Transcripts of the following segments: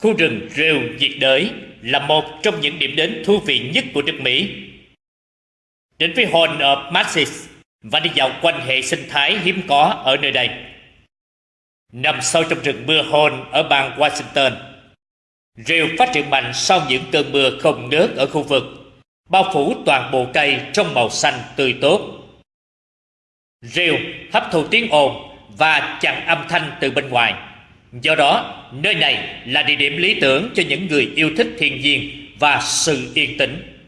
Khu rừng rêu nhiệt đới là một trong những điểm đến thú vị nhất của nước Mỹ. Đến với Horn of Masses và đi dạo quanh hệ sinh thái hiếm có ở nơi đây. Nằm sâu trong rừng mưa Horn ở bang Washington, rêu phát triển mạnh sau những cơn mưa không ngớt ở khu vực, bao phủ toàn bộ cây trong màu xanh tươi tốt. Rêu hấp thụ tiếng ồn và chặn âm thanh từ bên ngoài. Do đó, nơi này là địa điểm lý tưởng cho những người yêu thích thiên nhiên và sự yên tĩnh.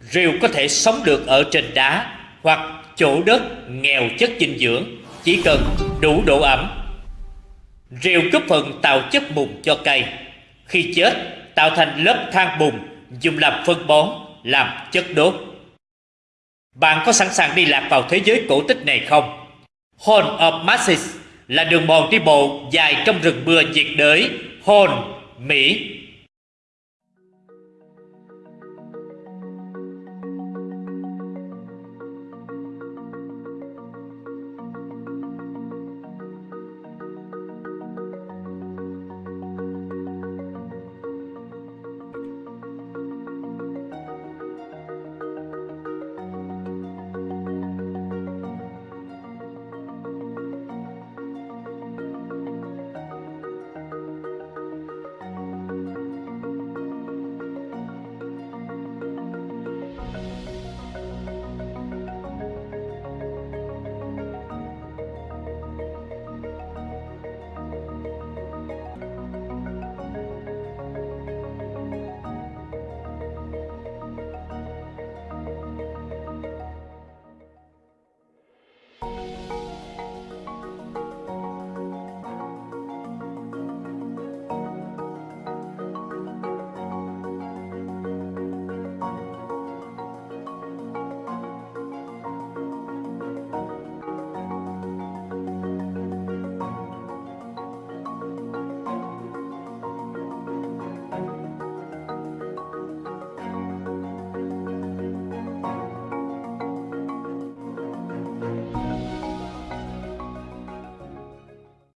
Rêu có thể sống được ở trên đá hoặc chỗ đất nghèo chất dinh dưỡng, chỉ cần đủ độ ẩm. Rêu góp phần tạo chất mùn cho cây. Khi chết, tạo thành lớp than bùn dùng làm phân bón, làm chất đốt. Bạn có sẵn sàng đi lạc vào thế giới cổ tích này không? Horn of Masses là đường mòn đi bộ dài trong rừng mưa nhiệt đới hồn Mỹ.